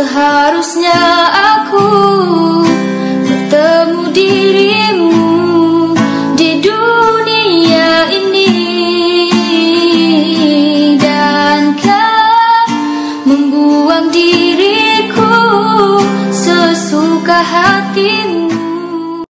Seharusnya aku bertemu dirimu di dunia ini. Dan kau membuang diriku sesuka hatimu.